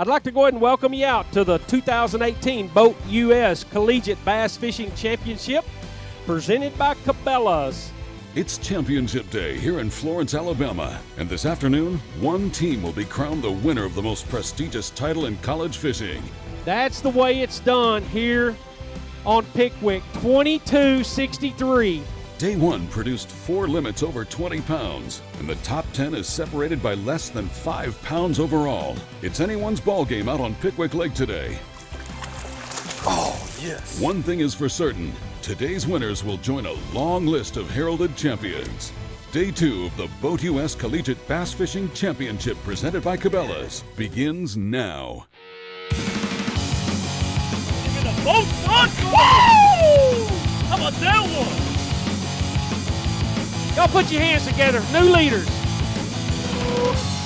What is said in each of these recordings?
I'd like to go ahead and welcome you out to the 2018 Boat US Collegiate Bass Fishing Championship presented by Cabela's. It's Championship Day here in Florence, Alabama, and this afternoon, one team will be crowned the winner of the most prestigious title in college fishing. That's the way it's done here on Pickwick 2263. Day one produced four limits over 20 pounds, and the top 10 is separated by less than five pounds overall. It's anyone's ball game out on Pickwick Lake today. Oh, yes. One thing is for certain today's winners will join a long list of heralded champions. Day two of the Boat US Collegiate Bass Fishing Championship presented by Cabela's begins now. the boat done. Woo! How about that one? Y'all put your hands together. New leaders.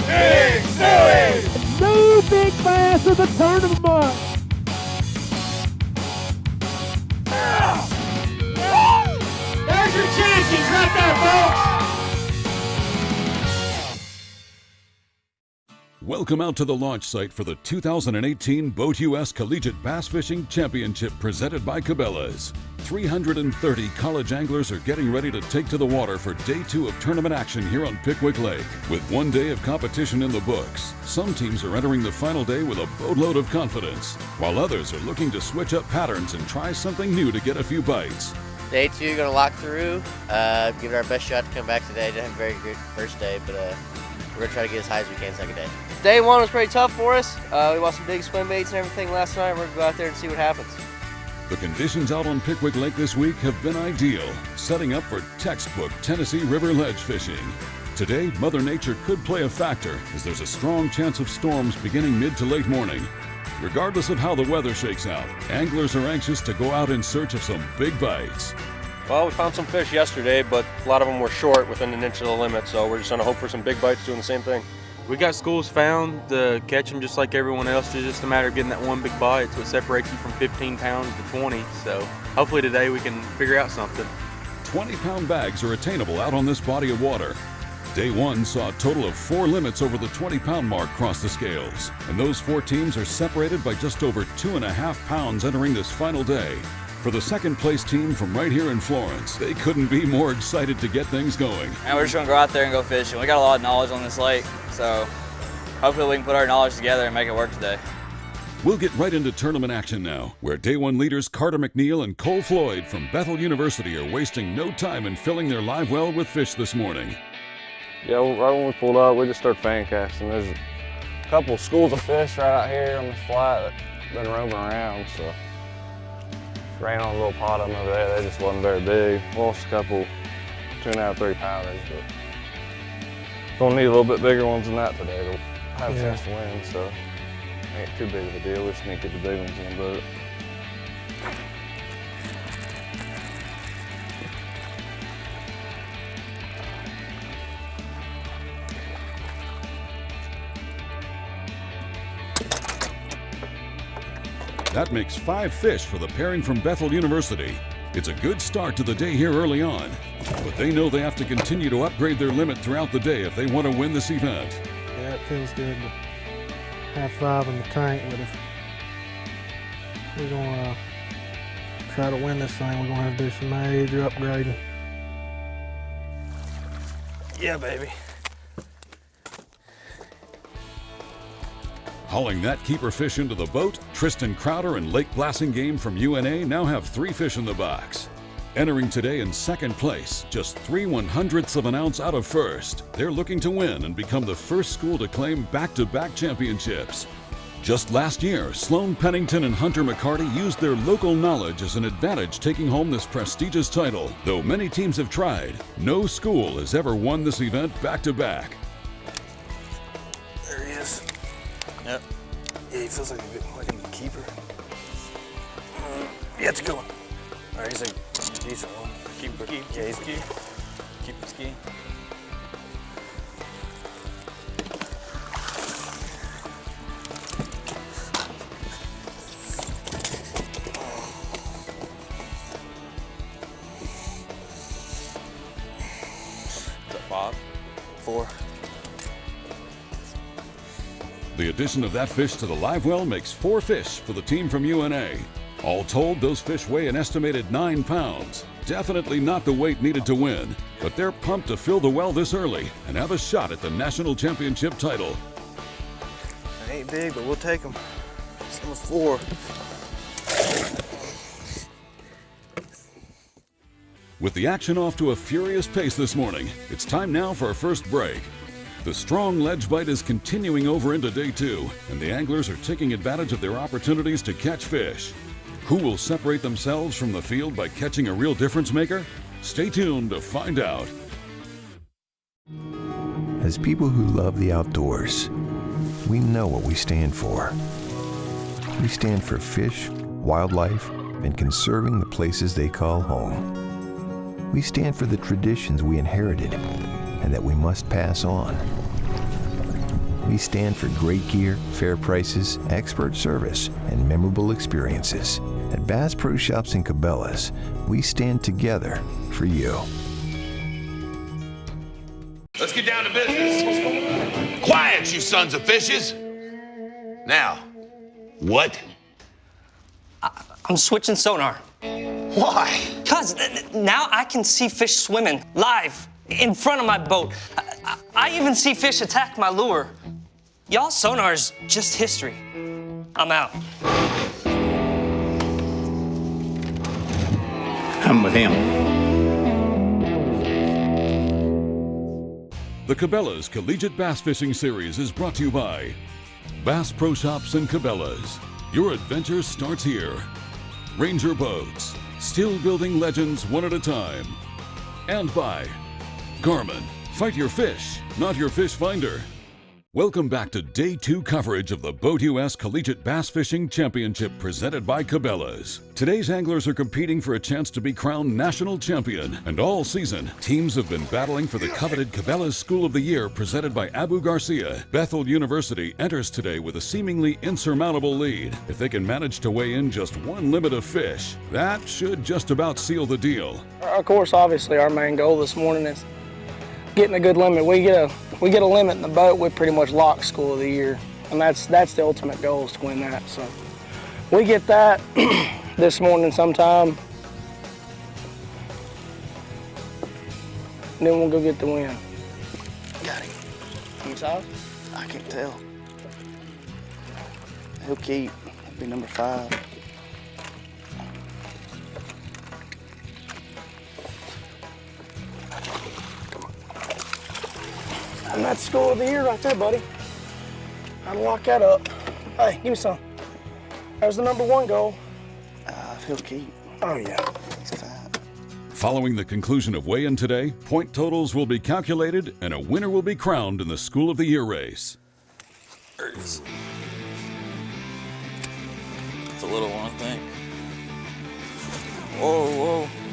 Big Stewie! New big bass of the tournament. There's your champions right there, folks. Welcome out to the launch site for the 2018 Boat US Collegiate Bass Fishing Championship presented by Cabela's. 330 college anglers are getting ready to take to the water for day two of tournament action here on Pickwick Lake. With one day of competition in the books, some teams are entering the final day with a boatload of confidence, while others are looking to switch up patterns and try something new to get a few bites. Day two, gonna lock through. Uh, give it our best shot to come back today. Didn't have a very good first day, but uh, we're gonna try to get as high as we can second day. Day one was pretty tough for us. Uh, we watched some big swim baits and everything last night. We're gonna go out there and see what happens. The conditions out on Pickwick Lake this week have been ideal, setting up for textbook Tennessee River ledge fishing. Today, Mother Nature could play a factor as there's a strong chance of storms beginning mid to late morning. Regardless of how the weather shakes out, anglers are anxious to go out in search of some big bites. Well, we found some fish yesterday, but a lot of them were short within an inch of the limit, so we're just going to hope for some big bites doing the same thing. We got schools found to catch them just like everyone else. It's just a matter of getting that one big bite. It's what separates you from 15 pounds to 20. So hopefully today we can figure out something. 20 pound bags are attainable out on this body of water. Day one saw a total of four limits over the 20 pound mark cross the scales, and those four teams are separated by just over two and a half pounds entering this final day. For the second place team from right here in Florence, they couldn't be more excited to get things going. And we're just gonna go out there and go fishing. We got a lot of knowledge on this lake, so hopefully we can put our knowledge together and make it work today. We'll get right into tournament action now, where day one leaders Carter McNeil and Cole Floyd from Bethel University are wasting no time in filling their live well with fish this morning. Yeah, right when we pulled up, we just started fan casting. There's a couple schools of fish right out here on this flat that been roaming around, so ran on a little pot of them over there. They just wasn't very big. Lost a couple two and a half, three pounders, but gonna need a little bit bigger ones than that today to have a Yeah. chance to win. So ain't too big of a deal. We just need to get the big ones in the boat. That makes five fish for the pairing from Bethel University. It's a good start to the day here early on, but they know they have to continue to upgrade their limit throughout the day if they want to win this event. Yeah, it feels good to have five in the tank, but if we're gonna uh, try to win this thing, we're gonna have to do some major upgrading. Yeah, baby. Hauling that keeper fish into the boat, Tristan Crowder and Lake Blassingame from UNA now have three fish in the box. Entering today in second place, just three one hundredths of an ounce out of first, they're looking to win and become the first school to claim back to back championships. Just last year, Sloan Pennington and Hunter McCarty used their local knowledge as an advantage taking home this prestigious title. Though many teams have tried, no school has ever won this event back to back. There he is. Yep. Yeah, he feels like a bit like a keeper. Uh, yeah, it's a good one. All right, he's a decent one. Keep, keep, Yeah, he's keep, keep the ski. Is that five? four. The The addition of that fish to the live well makes four fish for the team from UNA. All told, those fish weigh an estimated nine pounds. Definitely not the weight needed to win, but they're pumped to fill the well this early and have a shot at the national championship title. They ain't big, but we'll take them. It's number four. With the action off to a furious pace this morning, it's time now for our first break. The strong ledge bite is continuing over into day two, and the anglers are taking advantage of their opportunities to catch fish. Who will separate themselves from the field by catching a real difference maker? Stay tuned to find out. As people who love the outdoors, we know what we stand for. We stand for fish, wildlife, and conserving the places they call home. We stand for the traditions we inherited and that we must pass on. We stand for great gear, fair prices, expert service, and memorable experiences. At Bass Pro Shops and Cabela's, we stand together for you. Let's get down to business. Quiet, you sons of fishes. Now, what? I'm switching sonar. Why? Because now I can see fish swimming live in front of my boat. I, I, I even see fish attack my lure. Y'all sonar's just history. I'm out. I'm with him. The Cabela's Collegiate Bass Fishing Series is brought to you by Bass Pro Shops and Cabela's. Your adventure starts here. Ranger Boats, still building legends one at a time. And by Garmin, fight your fish, not your fish finder. Welcome back to day two coverage of the Boat US Collegiate Bass Fishing Championship presented by Cabela's. Today's anglers are competing for a chance to be crowned national champion, and all season, teams have been battling for the coveted Cabela's School of the Year presented by Abu Garcia. Bethel University enters today with a seemingly insurmountable lead. If they can manage to weigh in just one limit of fish, that should just about seal the deal. Of course, obviously, our main goal this morning is getting a good limit. We get a we get a limit in the boat, we pretty much lock school of the year, and that's that's the ultimate goal is to win that. So we get that this morning sometime, and then we'll go get the win. Got him. Many size? I can't tell. He'll keep. He'll be number five. And that's school of the year right there, buddy. I'll lock that up. Hey, give me some. There's the number one goal. Uh, he'll keep. Oh, yeah. He's fat. Following the conclusion of weigh in today, point totals will be calculated and a winner will be crowned in the School of the Year race. It is. It's a little one, I think. Whoa, whoa.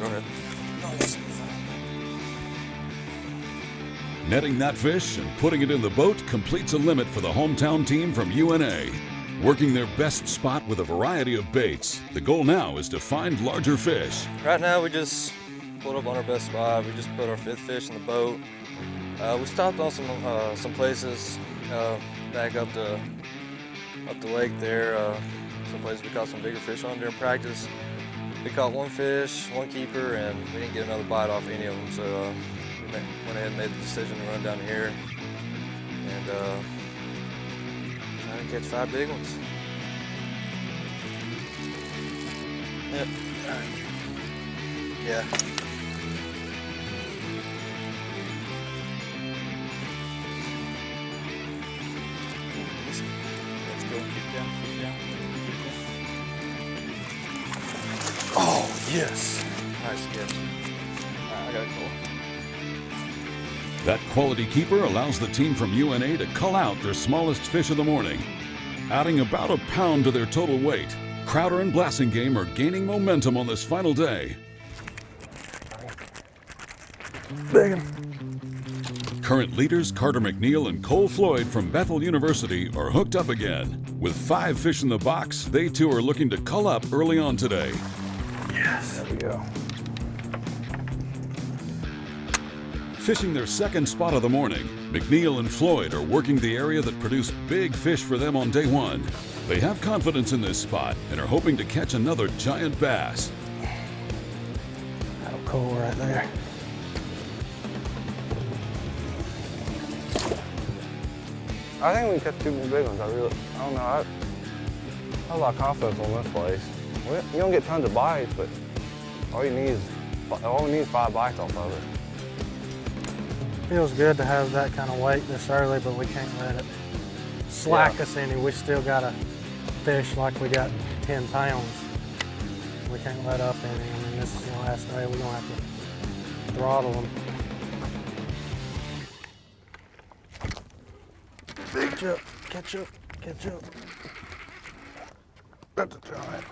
Go ahead. Netting that fish and putting it in the boat completes a limit for the hometown team from UNA. Working their best spot with a variety of baits, the goal now is to find larger fish. Right now, we just pulled up on our best spot. We just put our fifth fish in the boat. Uh, we stopped on some uh, some places uh, back up the up the lake there. Uh, some places we caught some bigger fish on during practice. We caught one fish, one keeper, and we didn't get another bite off any of them. So uh, we went ahead and made the decision to run down here and uh, try to catch five big ones. Yep. Yeah. Yes. Nice catch. Uh, Alright, I got it cool. That quality keeper allows the team from UNA to cull out their smallest fish of the morning, adding about a pound to their total weight. Crowder and Blassingame are gaining momentum on this final day. Big Current leaders Carter McNeil and Cole Floyd from Bethel University are hooked up again. With five fish in the box, they too are looking to cull up early on today. Yes. There we go. Fishing their second spot of the morning, McNeil and Floyd are working the area that produced big fish for them on day one. They have confidence in this spot and are hoping to catch another giant bass. That'll cool right there. I think we can catch two more big ones. I really, I don't know. I, I have a lot of confidence on this place. We, you don't get tons of bites, but all you need is all we need is five bites off of it. Feels good to have that kind of weight this early, but we can't let it slack Yeah. us any. We still got to fish like we got 10 pounds. We can't let up any. I mean, this is the last day. We're going to have to throttle them. Catch up, catch up, catch up. That's a giant.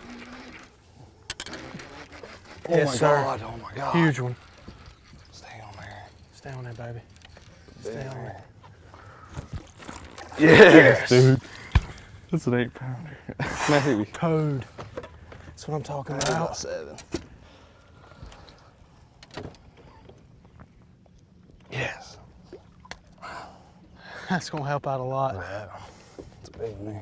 Oh my my sir. God, oh my God. Huge one. Stay on there. Stay on there, baby. Stay on there. Yes, dude. That's an eight pounder. Maybe. Toad. That's what I'm talking about. seven. Yes. That's going to help out a lot. It's a big one.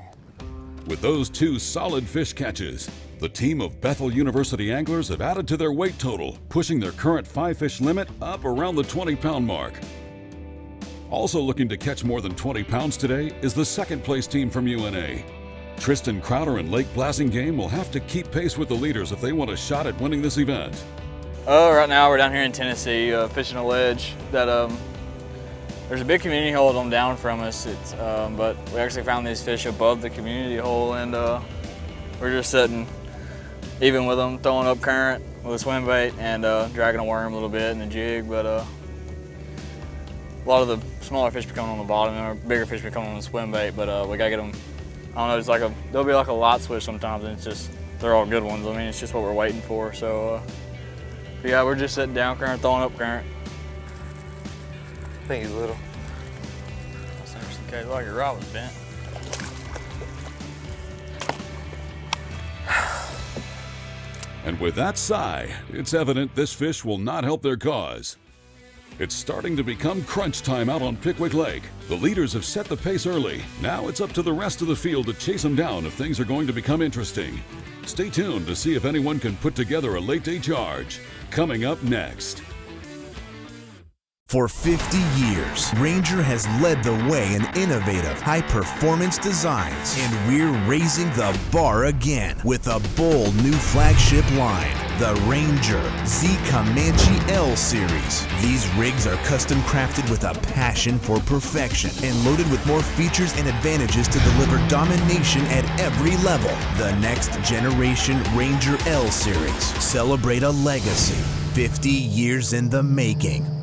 With those two solid fish catches, the team of Bethel University anglers have added to their weight total, pushing their current five fish limit up around the 20 pound mark. Also looking to catch more than 20 pounds today is the second place team from UNA. Tristan Crowder and Lake Blassingame will have to keep pace with the leaders if they want a shot at winning this event. Uh, right now we're down here in Tennessee uh, fishing a ledge that um, there's a big community hole on down from us. Um, but we actually found these fish above the community hole and uh, we're just sitting even with them, throwing up current with a swim bait and uh, dragging a worm a little bit and a jig. But uh, a lot of the smaller fish be coming on the bottom and our bigger fish be coming on the swim bait. But uh, we gotta get them. I don't know. It's like a there'll be like a light switch sometimes, and it's just they're all good ones. I mean, it's just what we're waiting for. So. Uh, yeah, we're just sitting down current, throwing up current. I think he's little. That's interesting. okay, like your rod was bent. And with that sigh, it's evident this fish will not help their cause. It's starting to become crunch time out on Pickwick Lake. The leaders have set the pace early. Now it's up to the rest of the field to chase them down if things are going to become interesting. Stay tuned to see if anyone can put together a late day charge. Coming up next. For 50 years, Ranger has led the way in innovative, high performance designs, and we're raising the bar again with a bold new flagship line, the Ranger Z Comanche L Series. These rigs are custom crafted with a passion for perfection and loaded with more features and advantages to deliver domination at every level. The next generation Ranger L Series. Celebrate a legacy 50 years in the making.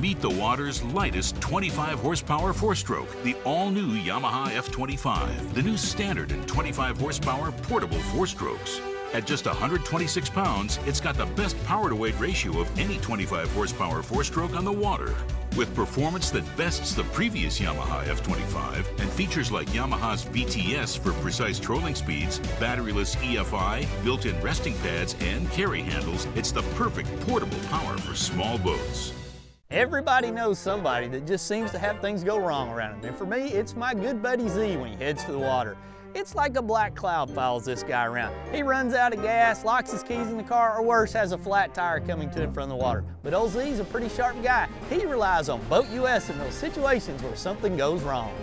Meet the water's lightest 25 horsepower four stroke, the all new Yamaha F25, the new standard in 25 horsepower portable four strokes. At just 126 pounds, it's got the best power to weight ratio of any 25 horsepower four stroke on the water. With performance that bests the previous Yamaha F25 and features like Yamaha's VTS for precise trolling speeds, batteryless EFI, built in resting pads, and carry handles, it's the perfect portable power for small boats. Everybody knows somebody that just seems to have things go wrong around him. And for me, it's my good buddy Z when he heads to the water. It's like a black cloud follows this guy around. He runs out of gas, locks his keys in the car, or worse, has a flat tire coming to him from the water. But old Z's a pretty sharp guy. He relies on Boat US in those situations where something goes wrong.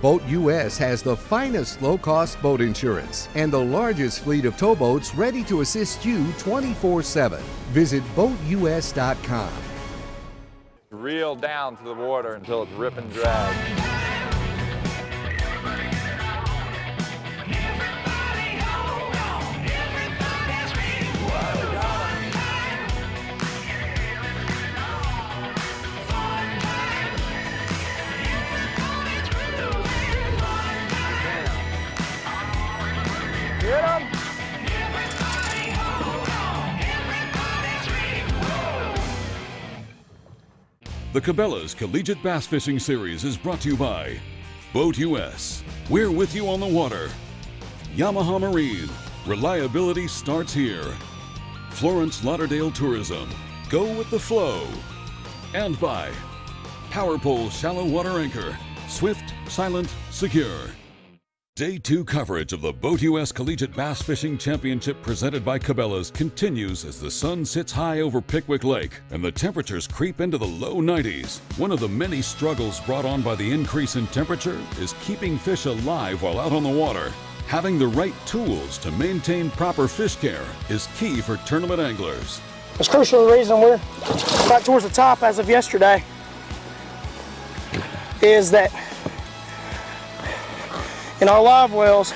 Boat US has the finest low cost boat insurance and the largest fleet of towboats ready to assist you 24 7. Visit BoatUS.com. Reel down to the water until it's rip and drag. The Cabela's Collegiate Bass Fishing Series is brought to you by Boat US. We're with you on the water. Yamaha Marine. Reliability starts here. Florence Lauderdale Tourism. Go with the flow. And by PowerPole Shallow Water Anchor. Swift, silent, secure. Day two coverage of the Boat US Collegiate Bass Fishing Championship presented by Cabela's continues as the sun sits high over Pickwick Lake and the temperatures creep into the low 90s. One of the many struggles brought on by the increase in temperature is keeping fish alive while out on the water. Having the right tools to maintain proper fish care is key for tournament anglers. It's crucial the reason we're right towards the top as of yesterday is that in our live wells,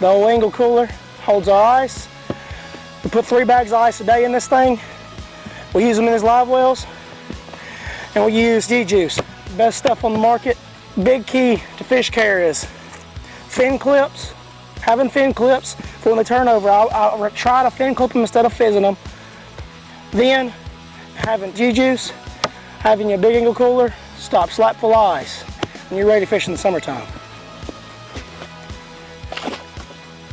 the old Engel cooler holds our ice. We put three bags of ice a day in this thing. We use them in these live wells. And we use G-Juice, best stuff on the market. Big key to fish care is fin clips, having fin clips for when they turn over. I'll, I'll try to fin clip them instead of fizzing them. Then having G-Juice, having your big Engel cooler, stop slap full ice and you're ready to fish in the summertime.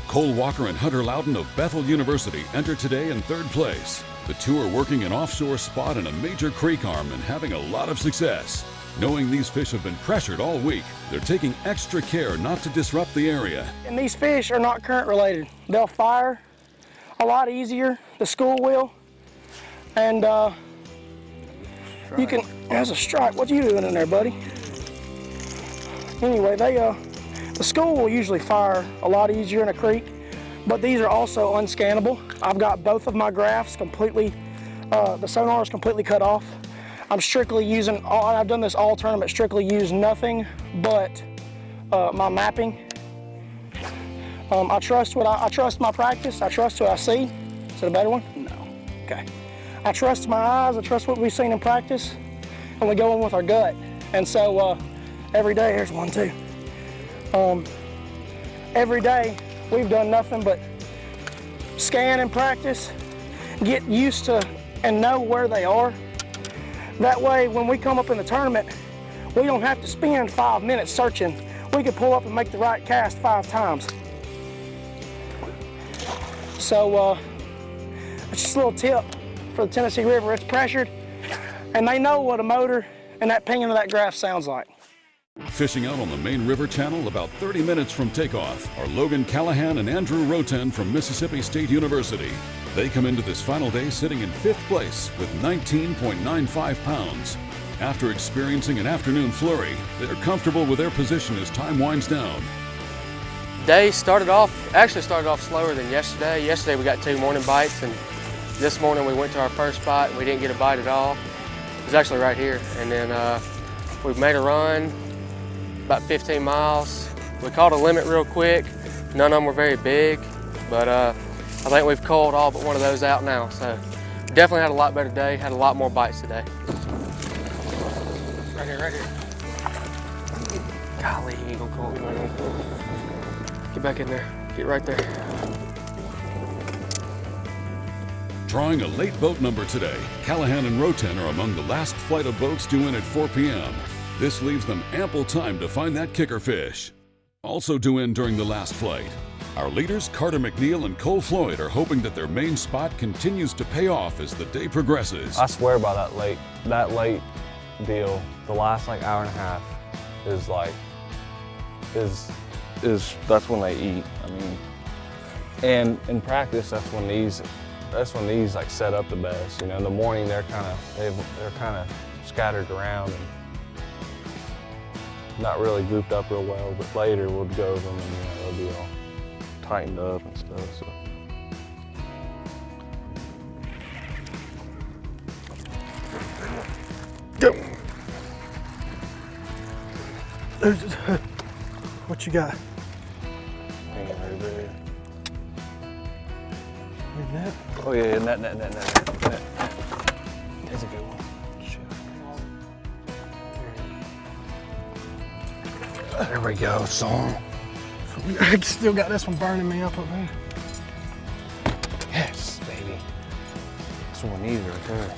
Cole Walker and Hunter Loudon of Bethel University enter today in third place. The two are working an offshore spot in a major creek arm and having a lot of success. Knowing these fish have been pressured all week, they're taking extra care not to disrupt the area. And these fish are not current related. They'll fire a lot easier, the school will. And uh, you can, there's a strike. What are you doing in there, buddy? Anyway, they, uh, the school will usually fire a lot easier in a creek, but these are also unscannable. I've got both of my graphs completely, uh, the sonar is completely cut off. I'm strictly using, all, I've done this all tournament, strictly use nothing but uh, my mapping. Um, I trust what I, I trust my practice. I trust what I see. Is it a better one? No. Okay. I trust my eyes. I trust what we've seen in practice, and we go in with our gut. And so uh, every day, here's one too. Um, every day, we've done nothing but scan and practice, get used to and know where they are. That way, when we come up in the tournament, we don't have to spend five minutes searching. We can pull up and make the right cast five times. So, uh, it's just a little tip for the Tennessee River. It's pressured, and they know what a motor and that pinging of that graph sounds like. Fishing out on the main river channel about 30 minutes from takeoff are Logan Callahan and Andrew Roten from Mississippi State University. They come into this final day sitting in fifth place with 19.95 pounds. After experiencing an afternoon flurry, they're comfortable with their position as time winds down. Day started off, actually started off slower than yesterday. Yesterday we got two morning bites and this morning we went to our first spot and we didn't get a bite at all. It was actually right here. And then uh, we made a run, about 15 miles. We caught a limit real quick. None of them were very big, but uh, I think we've caught all but one of those out now. So definitely had a lot better day, had a lot more bites today. Right here, right here. Golly, eagle caught man. Get back in there, get right there. Drawing a late boat number today, Callahan and Roten are among the last flight of boats due in at 4 p.m. This leaves them ample time to find that kicker fish. Also due in during the last flight. Our leaders, Carter McNeil and Cole Floyd, are hoping that their main spot continues to pay off as the day progresses. I swear by that late, that late deal, the last like hour and a half is like, is, is, that's when they eat. I mean, and in practice, that's when these, that's when these like set up the best. You know, in the morning they're kind of, they're kind of scattered around and not really grouped up real well, but later we'll go over them and you know, they'll be all tightened up and stuff. So. Go. What you got? Hanging right there. Net? Oh yeah, yeah, net, net, net, net, net, There we go, song. I still got this one burning me up up there. Yes, baby. That's what we need right there.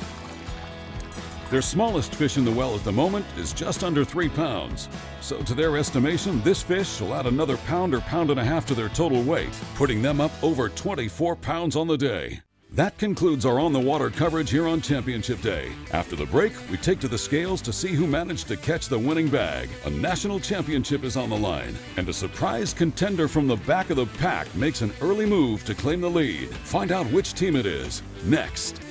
Their smallest fish in the well at the moment is just under three pounds. So to their estimation, this fish will add another pound or pound and a half to their total weight, putting them up over 24 pounds on the day. That concludes our on the water coverage here on Championship Day. After the break, we take to the scales to see who managed to catch the winning bag. A national championship is on the line, and a surprise contender from the back of the pack makes an early move to claim the lead. Find out which team it is next.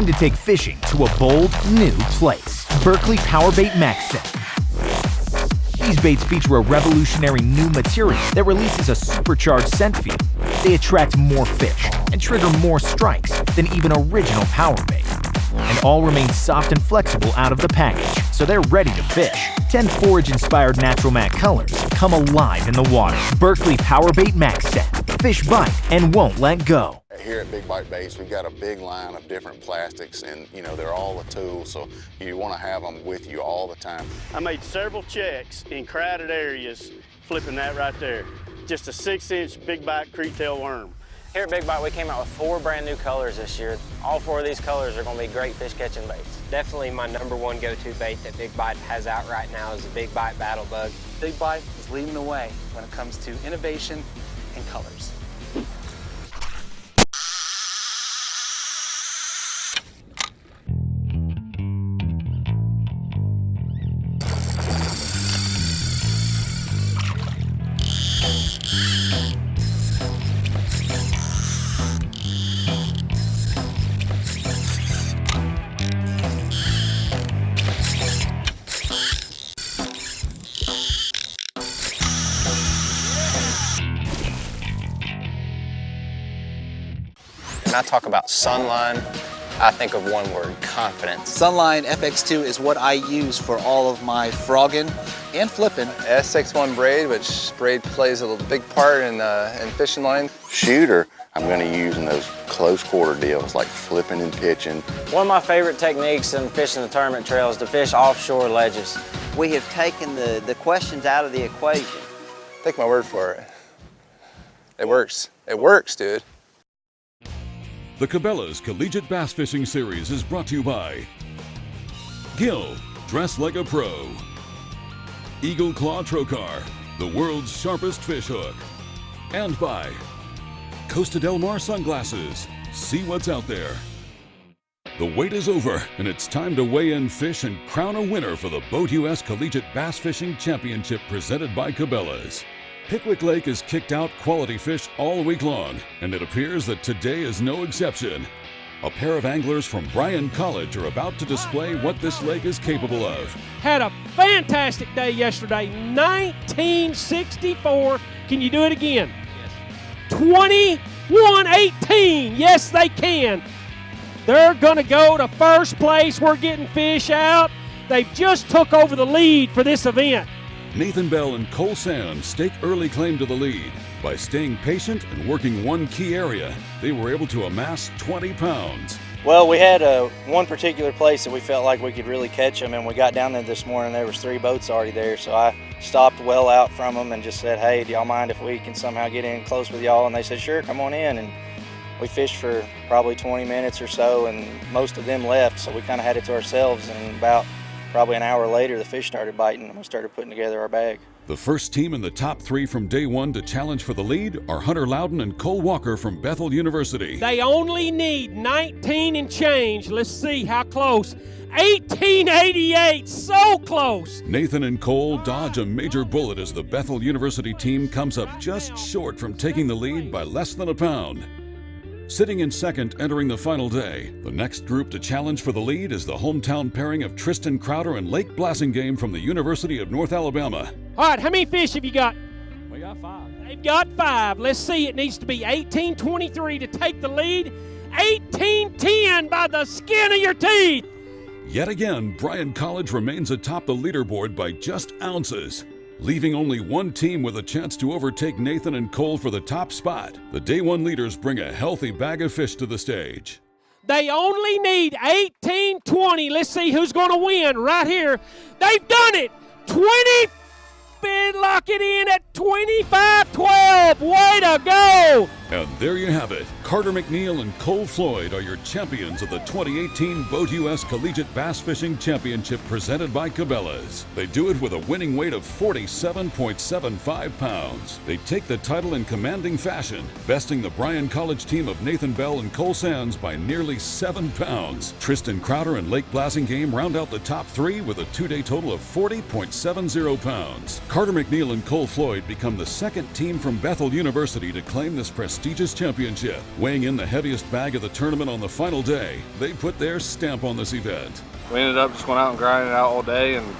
Time to take fishing to a bold, new place. Berkley Power Bait MaxScent. These baits feature a revolutionary new material that releases a supercharged scent field. They attract more fish and trigger more strikes than even original power bait. And all remain soft and flexible out of the package, so they're ready to fish. 10 forage-inspired natural matte colors come alive in the water. Berkley Power Bait MaxScent. Fish bite and won't let go. Here at Big Bite Baits, we've got a big line of different plastics and, you know, they're all a tool, so you want to have them with you all the time. I made several checks in crowded areas flipping that right there. Just a six inch big bite Kriet Tail worm. Here at Big Bite, we came out with four brand new colors this year. All four of these colors are going to be great fish catching baits. Definitely my number one go-to bait that Big Bite has out right now is the Big Bite Battle Bug. Big Bite is leading the way when it comes to innovation and colors. When I talk about Sunline, I think of one word, confidence. Sunline FX2 is what I use for all of my frogging and flipping. SX1 braid, which braid plays a big part in, uh, in fishing line. Shooter, I'm going to use in those close quarter deals like flipping and pitching. One of my favorite techniques in fishing the tournament trail is to fish offshore ledges. We have taken the, the questions out of the equation. Take my word for it. It works. It works, dude. The Cabela's Collegiate Bass Fishing Series is brought to you by Gill, dress like a pro. Eagle Claw Trocar, the world's sharpest fish hook. And by Costa Del Mar Sunglasses, see what's out there. The wait is over, and it's time to weigh in fish and crown a winner for the Boat US Collegiate Bass Fishing Championship presented by Cabela's. Pickwick Lake has kicked out quality fish all week long, and it appears that today is no exception. A pair of anglers from Bryan College are about to display what this lake is capable of. Had a fantastic day yesterday. 1964. Can you do it again? Yes. 21 18. Yes, they can. They're going to go to first place. We're getting fish out. They just took over the lead for this event. Nathan Bell and Cole Sands stake early claim to the lead. By staying patient and working one key area, they were able to amass 20 pounds. Well, we had uh, one particular place that we felt like we could really catch them, and we got down there this morning. There was three boats already there, so I stopped well out from them and just said, "Hey, do y'all mind if we can somehow get in close with y'all?" And they said, "Sure, come on in." And we fished for probably 20 minutes or so, and most of them left, so we kind of had it to ourselves. And about probably an hour later, the fish started biting, and we started putting together our bag. The first team in the top three from day one to challenge for the lead are Hunter Loudon and Cole Walker from Bethel University. They only need 19 and change. Let's see how close. 1888, so close. Nathan and Cole dodge a major bullet as the Bethel University team comes up just short from taking the lead by less than a pound. Sitting in second entering the final day, the next group to challenge for the lead is the hometown pairing of Tristan Crowder and Lake Blassingame from the University of North Alabama. All right, how many fish have you got? We got five. They've got five. Let's see, it needs to be 1823 to take the lead. 1810 by the skin of your teeth. Yet again, Bryan College remains atop the leaderboard by just ounces. Leaving only one team with a chance to overtake Nathan and Cole for the top spot, the day one leaders bring a healthy bag of fish to the stage. They only need 18-20. Let's see who's going to win right here. They've done it. 20 bid lock it in at 25-12. Way to go. And there you have it. Carter McNeil and Cole Floyd are your champions of the 2018 Boat US Collegiate Bass Fishing Championship presented by Cabela's. They do it with a winning weight of 47.75 pounds. They take the title in commanding fashion, besting the Bryan College team of Nathan Bell and Cole Sands by nearly 7 pounds. Tristan Crowder and Lake Blassingame round out the top three with a two-day total of 40.70 pounds. Carter McNeil and Cole Floyd become the second team from Bethel University to claim this prestigious championship. Weighing in the heaviest bag of the tournament on the final day, they put their stamp on this event. We ended up just going out and grinding it out all day and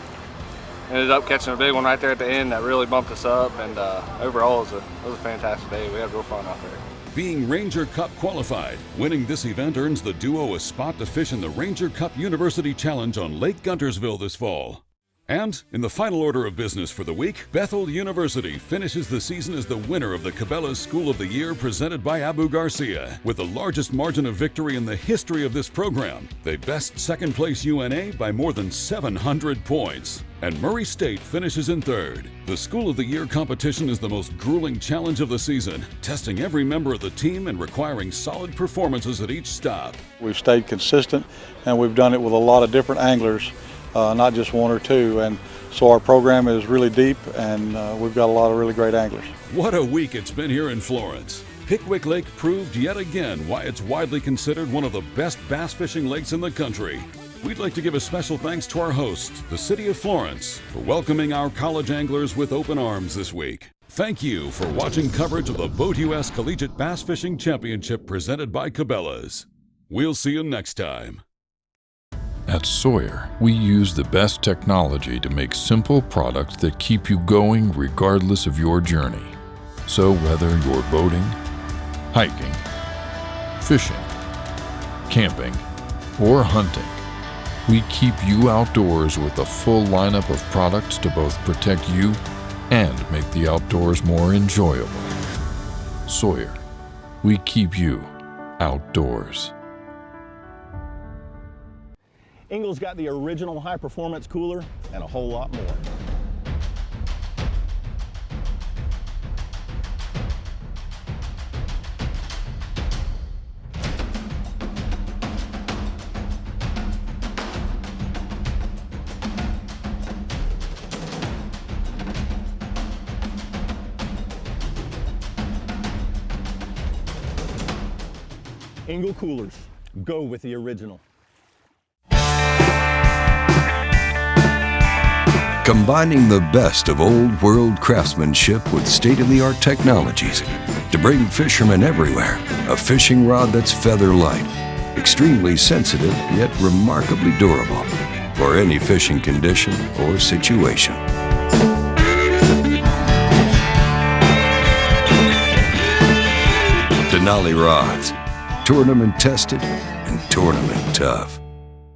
ended up catching a big one right there at the end that really bumped us up. And uh, overall, it was, a, it was a fantastic day. We had real fun out there. Being Ranger Cup qualified, winning this event earns the duo a spot to fish in the Ranger Cup University Challenge on Lake Guntersville this fall. And in the final order of business for the week, Bethel University finishes the season as the winner of the Cabela's School of the Year presented by Abu Garcia. With the largest margin of victory in the history of this program, they best second place UNA by more than 700 points. And Murray State finishes in third. The School of the Year competition is the most grueling challenge of the season, testing every member of the team and requiring solid performances at each stop. We've stayed consistent and we've done it with a lot of different anglers uh, not just one or two. And so our program is really deep and uh, we've got a lot of really great anglers. What a week it's been here in Florence. Pickwick Lake proved yet again why it's widely considered one of the best bass fishing lakes in the country. We'd like to give a special thanks to our host, the City of Florence, for welcoming our college anglers with open arms this week. Thank you for watching coverage of the Boat US Collegiate Bass Fishing Championship presented by Cabela's. We'll see you next time. At Sawyer, we use the best technology to make simple products that keep you going regardless of your journey. So whether you're boating, hiking, fishing, camping, or hunting, we keep you outdoors with a full lineup of products to both protect you and make the outdoors more enjoyable. Sawyer, we keep you outdoors. Engel's got the original high performance cooler and a whole lot more. Engel Coolers. Go with the original. Combining the best of old world craftsmanship with state-of-the-art technologies to bring fishermen everywhere a fishing rod that's feather light, extremely sensitive yet remarkably durable for any fishing condition or situation. Denali rods, tournament tested and tournament tough.